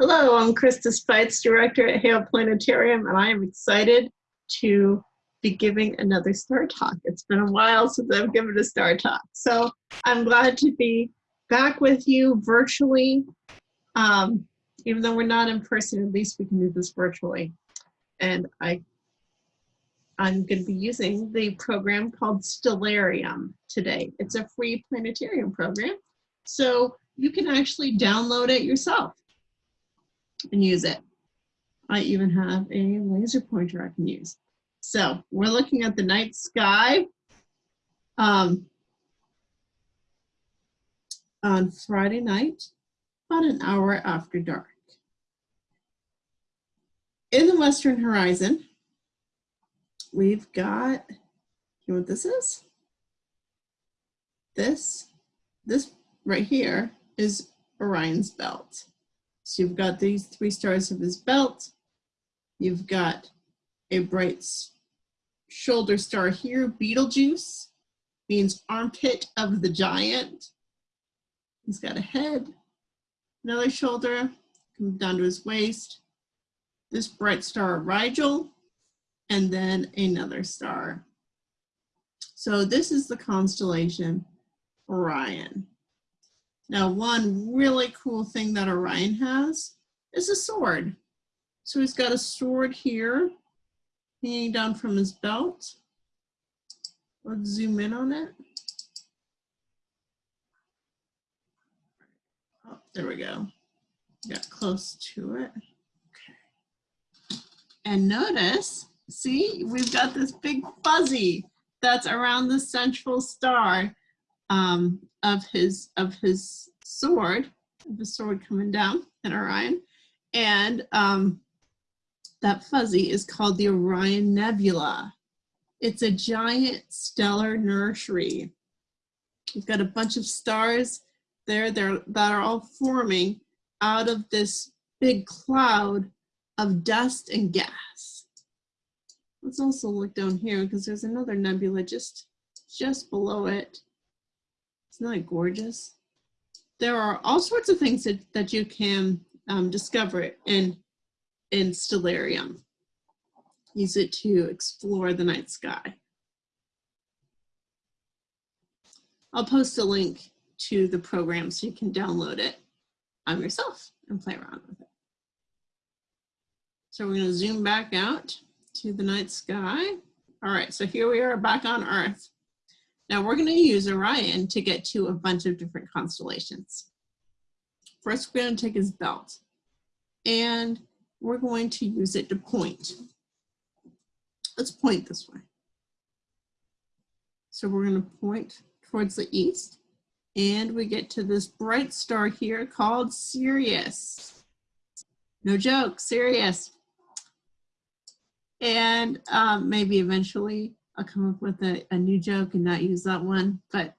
Hello, I'm Krista Spites, Director at Haile Planetarium, and I am excited to be giving another Star Talk. It's been a while since I've given a Star Talk, so I'm glad to be back with you virtually. Um, even though we're not in person, at least we can do this virtually. And I, I'm going to be using the program called Stellarium today. It's a free planetarium program, so you can actually download it yourself and use it. I even have a laser pointer I can use. So we're looking at the night sky um, on Friday night, about an hour after dark. In the western horizon, we've got, you know what this is? This, this right here is Orion's belt. So you've got these three stars of his belt. You've got a bright shoulder star here, Betelgeuse, means armpit of the giant. He's got a head, another shoulder, comes down to his waist. This bright star, Rigel, and then another star. So this is the constellation Orion. Now, one really cool thing that Orion has is a sword. So he's got a sword here hanging down from his belt. Let's zoom in on it. Oh, there we go. Got close to it. Okay. And notice, see, we've got this big fuzzy that's around the central star um, of his of his sword, the sword coming down in Orion, and um, that fuzzy is called the Orion Nebula. It's a giant stellar nursery. You've got a bunch of stars there that are all forming out of this big cloud of dust and gas. Let's also look down here because there's another nebula just, just below it. Isn't that gorgeous? There are all sorts of things that, that you can um, discover in, in Stellarium. Use it to explore the night sky. I'll post a link to the program so you can download it on yourself and play around with it. So we're going to zoom back out to the night sky. All right, so here we are back on Earth. Now we're going to use Orion to get to a bunch of different constellations. First, we're going to take his belt and we're going to use it to point. Let's point this way. So we're going to point towards the east and we get to this bright star here called Sirius. No joke, Sirius. And um, maybe eventually I'll come up with a, a new joke and not use that one, but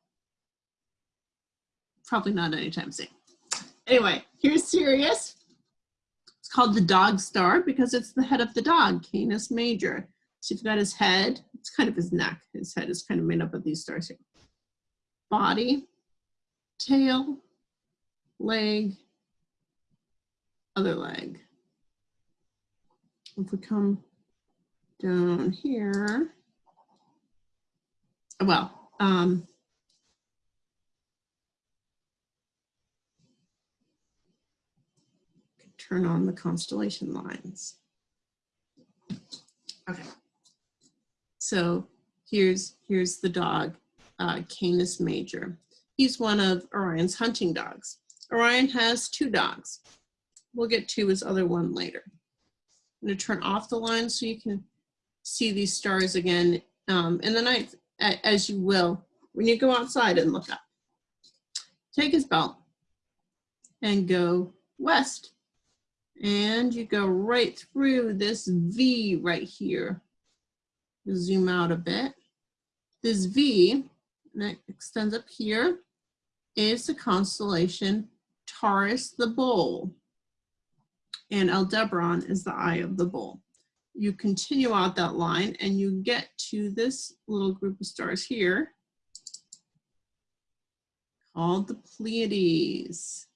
probably not anytime soon. Anyway, here's Sirius. It's called the dog star because it's the head of the dog, Canis Major. So you've got his head, it's kind of his neck. His head is kind of made up of these stars here. Body, tail, leg, other leg. If we come down here, well, um, turn on the constellation lines. Okay. So here's here's the dog, uh, Canis Major. He's one of Orion's hunting dogs. Orion has two dogs. We'll get to his other one later. I'm going to turn off the line so you can see these stars again um, in the night as you will when you go outside and look up. Take his belt and go west. And you go right through this V right here. Zoom out a bit. This V that extends up here is the constellation Taurus the Bull. And Aldebaran is the eye of the bull you continue out that line and you get to this little group of stars here called the Pleiades.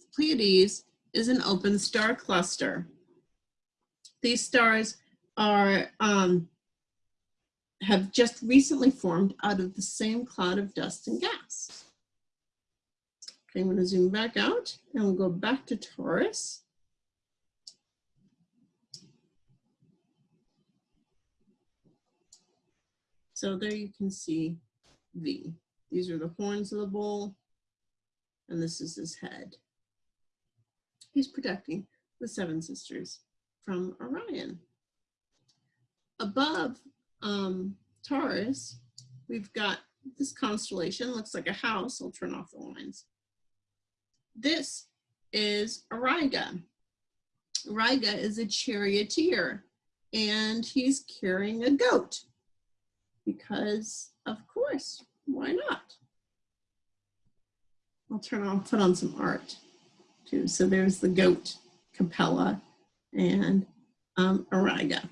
The Pleiades is an open star cluster. These stars are um, have just recently formed out of the same cloud of dust and gas. Okay, I'm going to zoom back out and we'll go back to Taurus. So there you can see V. These are the horns of the bull, and this is his head. He's protecting the seven sisters from Orion. Above um, Taurus, we've got this constellation, looks like a house. I'll turn off the lines. This is Auriga. Auriga is a charioteer and he's carrying a goat because of course, why not? I'll turn on, put on some art too. So there's the goat, Capella, and um, Auriga.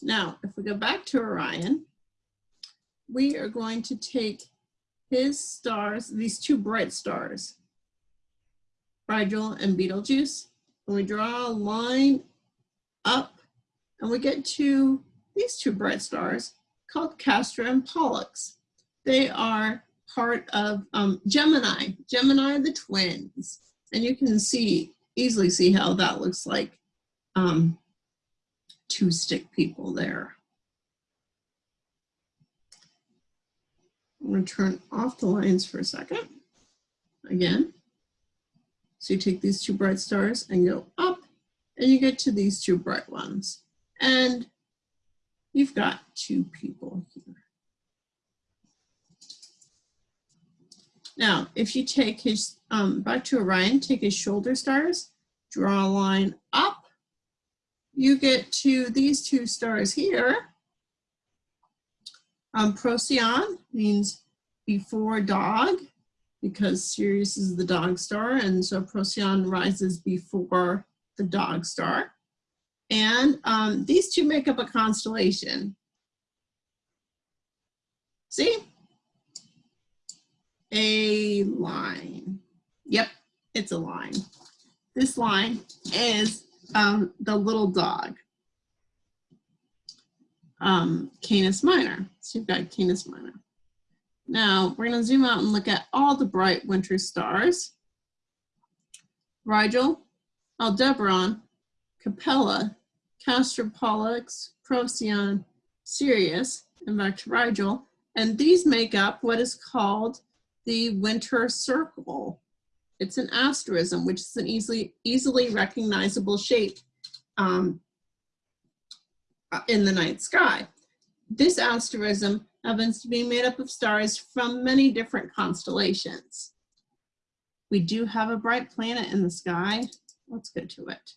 Now, if we go back to Orion, we are going to take his stars, these two bright stars, Rigel and Betelgeuse, and we draw a line up and we get to these two bright stars called Castor and Pollux. They are part of um, Gemini. Gemini the twins. And you can see, easily see how that looks like um, two stick people there. I'm to turn off the lines for a second. Again. So you take these two bright stars and go up and you get to these two bright ones. And you've got two people here. Now, if you take his, um, back to Orion, take his shoulder stars, draw a line up, you get to these two stars here. Um, Procyon means before dog, because Sirius is the dog star, and so Procyon rises before the dog star. And um, these two make up a constellation. See? A line. Yep, it's a line. This line is um, the little dog, um, Canis Minor. So you've got Canis Minor. Now we're going to zoom out and look at all the bright winter stars. Rigel, Aldebaran, Capella, Castor Pollux, Procyon, Sirius, and back to Rigel. And these make up what is called the winter circle. It's an asterism, which is an easily, easily recognizable shape um, in the night sky. This asterism happens to be made up of stars from many different constellations. We do have a bright planet in the sky. Let's go to it.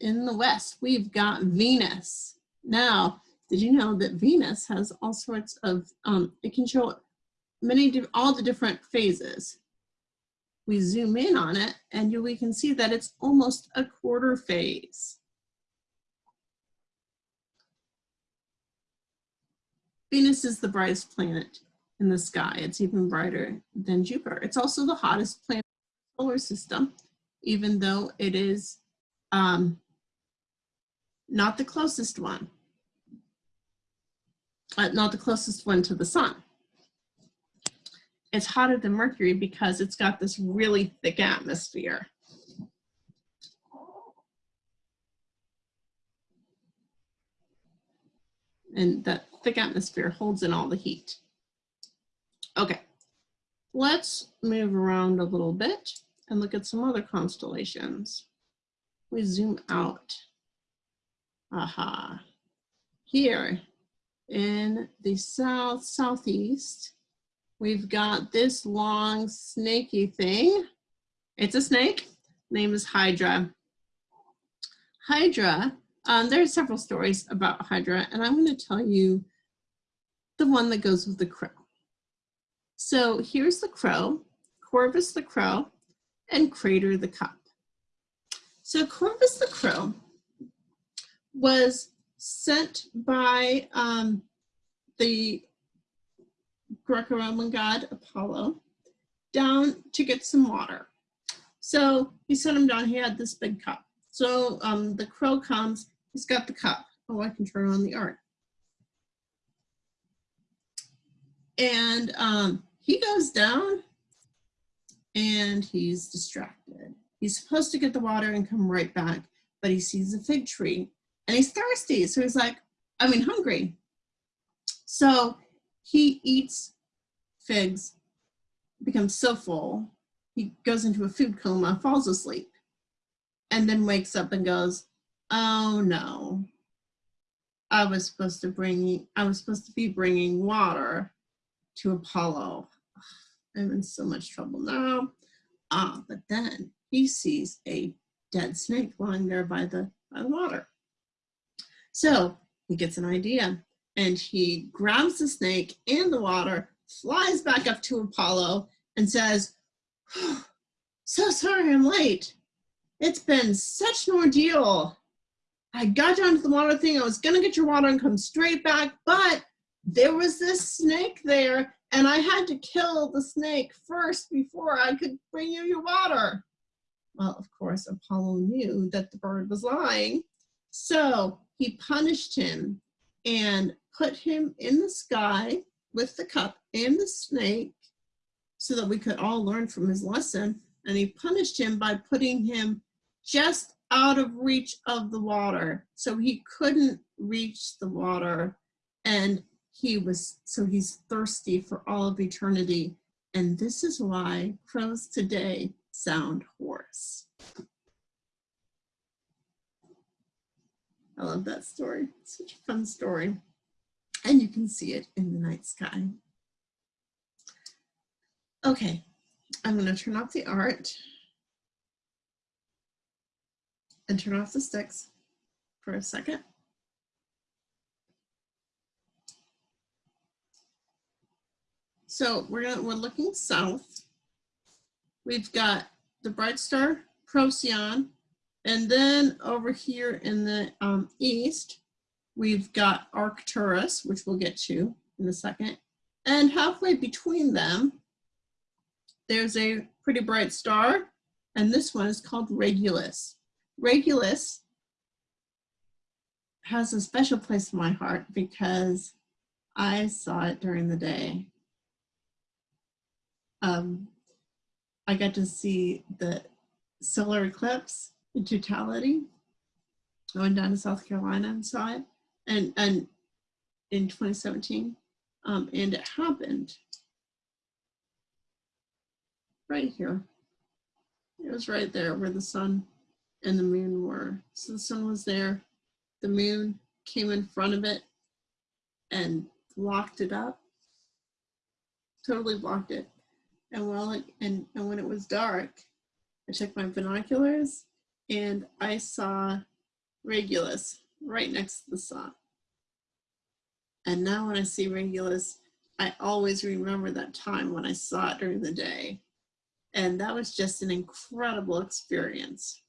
In the west, we've got Venus. Now, did you know that Venus has all sorts of, um, it can show many, all the different phases. We zoom in on it and we can see that it's almost a quarter phase. Venus is the brightest planet in the sky. It's even brighter than Jupiter. It's also the hottest planet in the solar system, even though it is um, not the closest one. Uh, not the closest one to the sun. It's hotter than Mercury because it's got this really thick atmosphere. And that thick atmosphere holds in all the heat. Okay, let's move around a little bit and look at some other constellations. We zoom out. Aha. Here in the south southeast, we've got this long snaky thing. It's a snake. Name is Hydra. Hydra, um, there are several stories about Hydra, and I'm going to tell you the one that goes with the crow. So here's the crow, Corvus the crow, and Crater the cup. So Corvus the crow was sent by um, the Greco-Roman god Apollo down to get some water. So he sent him down, he had this big cup. So um, the crow comes, he's got the cup. Oh, I can turn on the art. And um, he goes down and he's distracted. He's supposed to get the water and come right back, but he sees a fig tree and he's thirsty. So he's like, I mean, hungry. So he eats figs, becomes so full, he goes into a food coma, falls asleep, and then wakes up and goes, oh no, I was supposed to bring, I was supposed to be bringing water to Apollo. I'm in so much trouble now. Ah, but then he sees a dead snake lying there by the, by the water. So he gets an idea and he grabs the snake in the water, flies back up to Apollo and says, so sorry I'm late. It's been such an ordeal. I got down to the water thing. I was gonna get your water and come straight back, but there was this snake there and I had to kill the snake first before I could bring you your water. Well, of course, Apollo knew that the bird was lying. So he punished him and put him in the sky with the cup and the snake so that we could all learn from his lesson. And he punished him by putting him just out of reach of the water. So he couldn't reach the water and he was, so he's thirsty for all of eternity. And this is why crows today sound hoarse. I love that story. such a fun story. And you can see it in the night sky. Okay, I'm gonna turn off the art and turn off the sticks for a second. So we're gonna, we're looking south. We've got the bright star Procyon, and then over here in the um, east, we've got Arcturus, which we'll get to in a second. And halfway between them, there's a pretty bright star, and this one is called Regulus. Regulus has a special place in my heart because I saw it during the day um, I got to see the solar eclipse in totality. I went down to South Carolina and saw it, and and in 2017, um, and it happened right here. It was right there where the sun and the moon were. So the sun was there, the moon came in front of it and blocked it up, totally blocked it. And while it, and, and when it was dark, I checked my binoculars and I saw Regulus right next to the sun. And now when I see Regulus, I always remember that time when I saw it during the day. And that was just an incredible experience.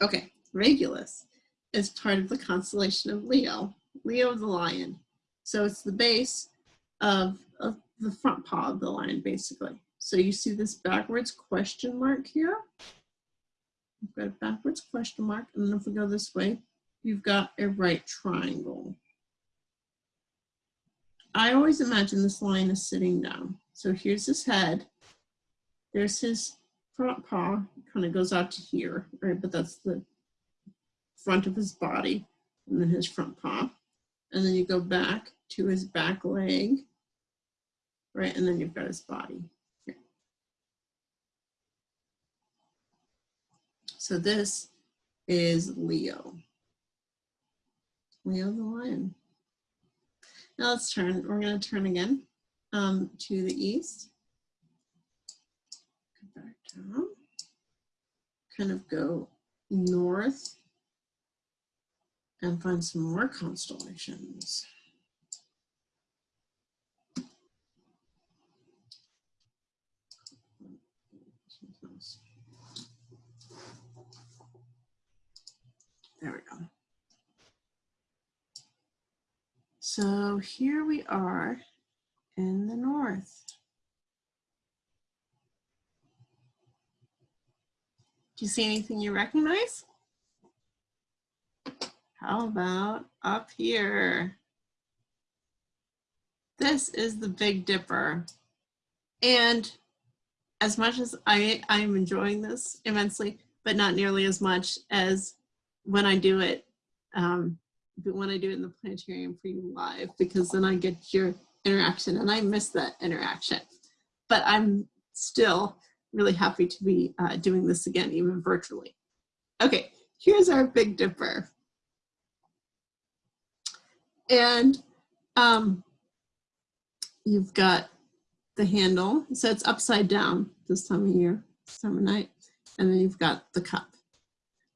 Okay, Regulus is part of the constellation of Leo, Leo the lion. So it's the base of, of the front paw of the line, basically. So you see this backwards question mark here. You've got a backwards question mark, and then if we go this way, you've got a right triangle. I always imagine this line is sitting down. So here's his head. There's his front paw, kind of goes out to here, right? But that's the front of his body, and then his front paw. And then you go back to his back leg, right? And then you've got his body. So this is Leo. Leo the lion. Now let's turn, we're gonna turn again um, to the east. Come back down. Kind of go north and find some more constellations. There we go. So here we are in the north. Do you see anything you recognize? How about up here? This is the Big Dipper. And as much as I, I'm enjoying this immensely, but not nearly as much as when I do it, um, when I do it in the planetarium for you live, because then I get your interaction and I miss that interaction. But I'm still really happy to be uh, doing this again, even virtually. Okay, here's our Big Dipper. And um, you've got the handle, so it's upside down this time of year, summer night, and then you've got the cup,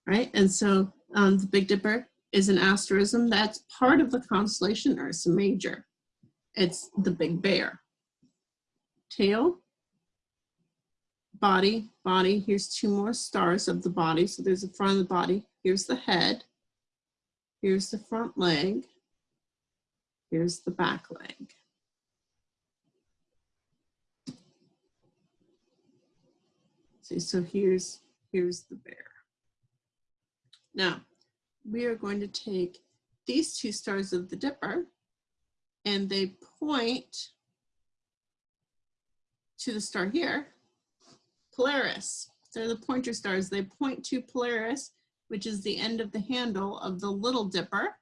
right? And so um, the Big Dipper is an asterism that's part of the constellation Ursa Major. It's the Big Bear. Tail, body, body. Here's two more stars of the body. So there's the front of the body. Here's the head. Here's the front leg. Here's the back leg. See, so here's, here's the bear. Now, we are going to take these two stars of the Dipper and they point to the star here, Polaris. They're the pointer stars. They point to Polaris, which is the end of the handle of the Little Dipper,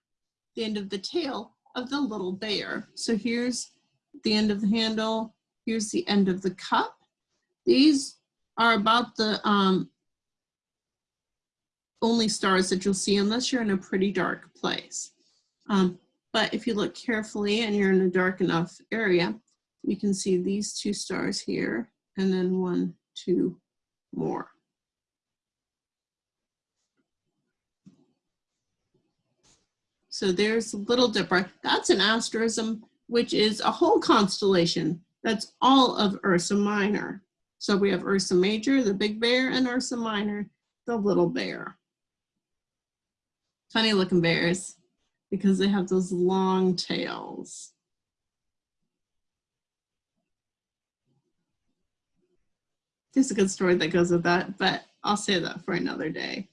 the end of the tail of the Little Bear. So here's the end of the handle. Here's the end of the cup. These are about the um, only stars that you'll see unless you're in a pretty dark place. Um, but if you look carefully and you're in a dark enough area, you can see these two stars here and then one, two more. So there's Little Dipper. That's an asterism, which is a whole constellation. That's all of Ursa Minor. So we have Ursa Major, the big bear, and Ursa Minor, the little bear. Funny looking bears because they have those long tails. There's a good story that goes with that, but I'll say that for another day.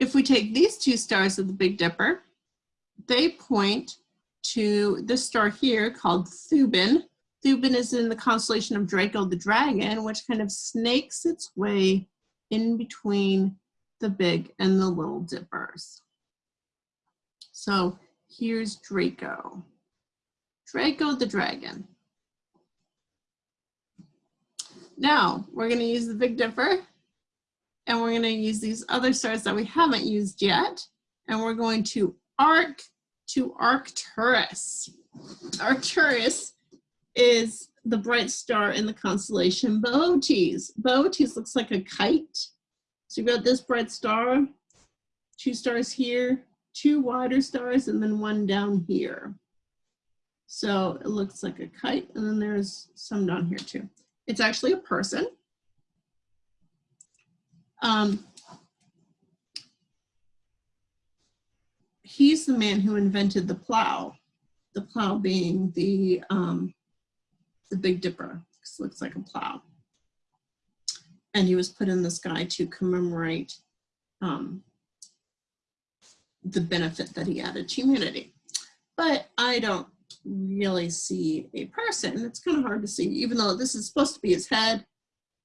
If we take these two stars of the Big Dipper, they point to this star here called Thuban. Thuban is in the constellation of Draco the dragon, which kind of snakes its way in between the big and the little dippers. So here's Draco. Draco the dragon. Now we're gonna use the Big Dipper and we're gonna use these other stars that we haven't used yet. And we're going to arc to Arcturus. Arcturus is the bright star in the constellation Boötes. Boötes looks like a kite. So you've got this bright star, two stars here, two wider stars, and then one down here. So it looks like a kite, and then there's some down here too. It's actually a person. Um, he's the man who invented the plow, the plow being the, um, the Big Dipper, because it looks like a plow. And he was put in the sky to commemorate um, the benefit that he added to humanity. But I don't really see a person. It's kind of hard to see, even though this is supposed to be his head,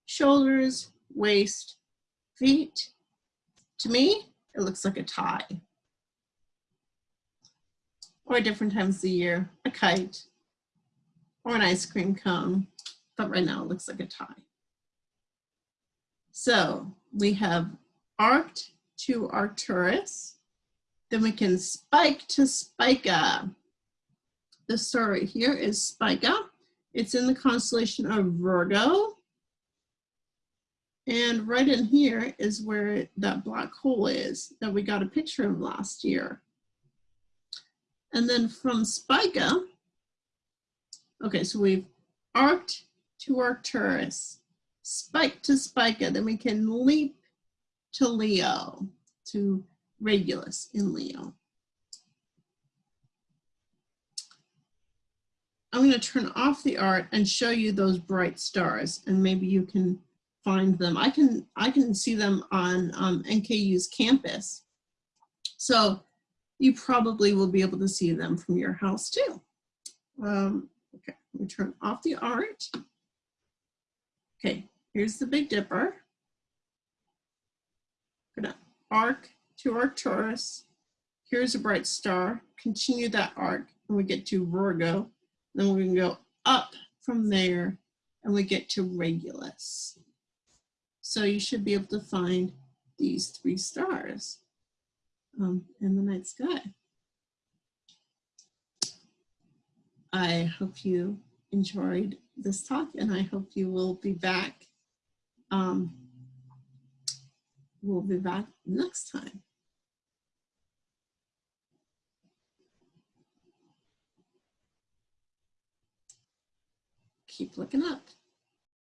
shoulders, waist, feet. To me, it looks like a tie or different times of the year, a kite, or an ice cream cone, but right now it looks like a tie. So we have arced to Arcturus, then we can spike to Spica. The star right here is Spica. It's in the constellation of Virgo. And right in here is where that black hole is that we got a picture of last year. And then from Spica, okay, so we've arced to Arcturus, spike to Spica, then we can leap to Leo, to Regulus in Leo. I'm going to turn off the art and show you those bright stars and maybe you can find them. I can I can see them on um, NKU's campus. So you probably will be able to see them from your house too. Um, okay, me turn off the art. Okay, here's the Big Dipper. Gonna arc to Arcturus. Here's a bright star. Continue that arc and we get to Virgo. Then we can go up from there and we get to Regulus. So you should be able to find these three stars um, in the night sky. I hope you enjoyed this talk and I hope you will be back. Um, we'll be back next time. Keep looking up.